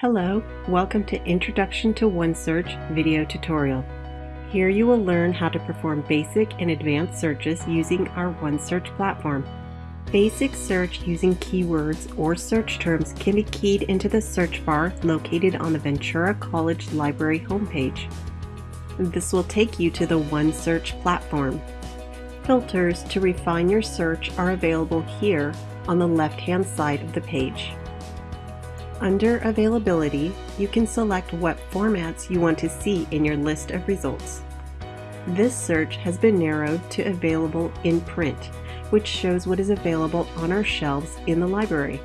Hello, welcome to Introduction to OneSearch video tutorial. Here you will learn how to perform basic and advanced searches using our OneSearch platform. Basic search using keywords or search terms can be keyed into the search bar located on the Ventura College Library homepage. This will take you to the OneSearch platform. Filters to refine your search are available here on the left-hand side of the page. Under Availability, you can select what formats you want to see in your list of results. This search has been narrowed to Available in Print, which shows what is available on our shelves in the library.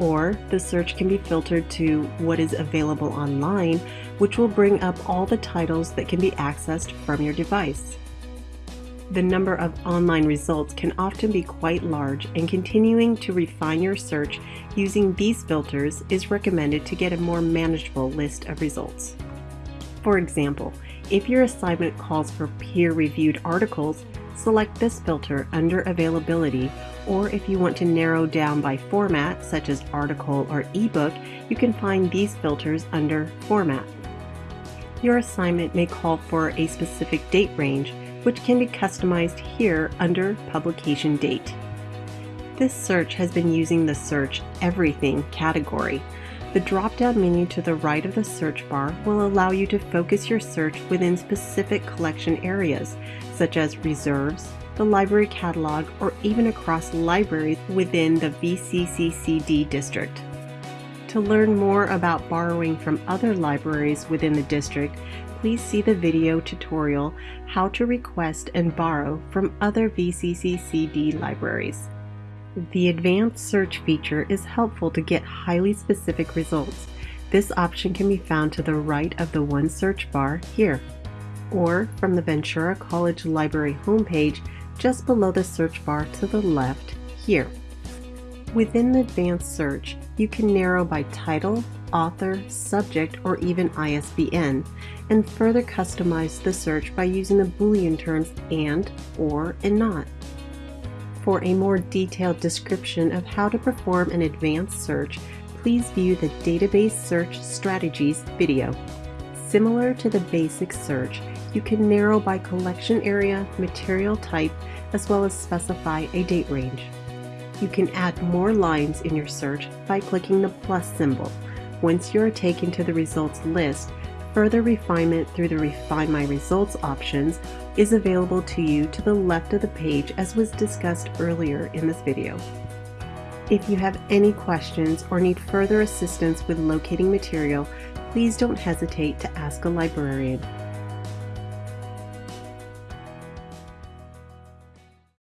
Or the search can be filtered to what is available online, which will bring up all the titles that can be accessed from your device. The number of online results can often be quite large and continuing to refine your search using these filters is recommended to get a more manageable list of results. For example, if your assignment calls for peer-reviewed articles, select this filter under Availability, or if you want to narrow down by format, such as article or ebook, you can find these filters under Format. Your assignment may call for a specific date range, which can be customized here under Publication Date. This search has been using the Search Everything category. The drop-down menu to the right of the search bar will allow you to focus your search within specific collection areas, such as reserves, the library catalog, or even across libraries within the VCCCD district. To learn more about borrowing from other libraries within the district, please see the video tutorial How to Request and Borrow from Other VCCCD Libraries. The Advanced Search feature is helpful to get highly specific results. This option can be found to the right of the OneSearch bar here, or from the Ventura College Library homepage just below the search bar to the left here. Within the Advanced Search, you can narrow by title, author, subject, or even ISBN, and further customize the search by using the Boolean terms AND, OR, and NOT. For a more detailed description of how to perform an advanced search, please view the Database Search Strategies video. Similar to the basic search, you can narrow by collection area, material type, as well as specify a date range. You can add more lines in your search by clicking the plus symbol. Once you are taken to the results list, further refinement through the Refine My Results options is available to you to the left of the page as was discussed earlier in this video. If you have any questions or need further assistance with locating material, please don't hesitate to ask a librarian.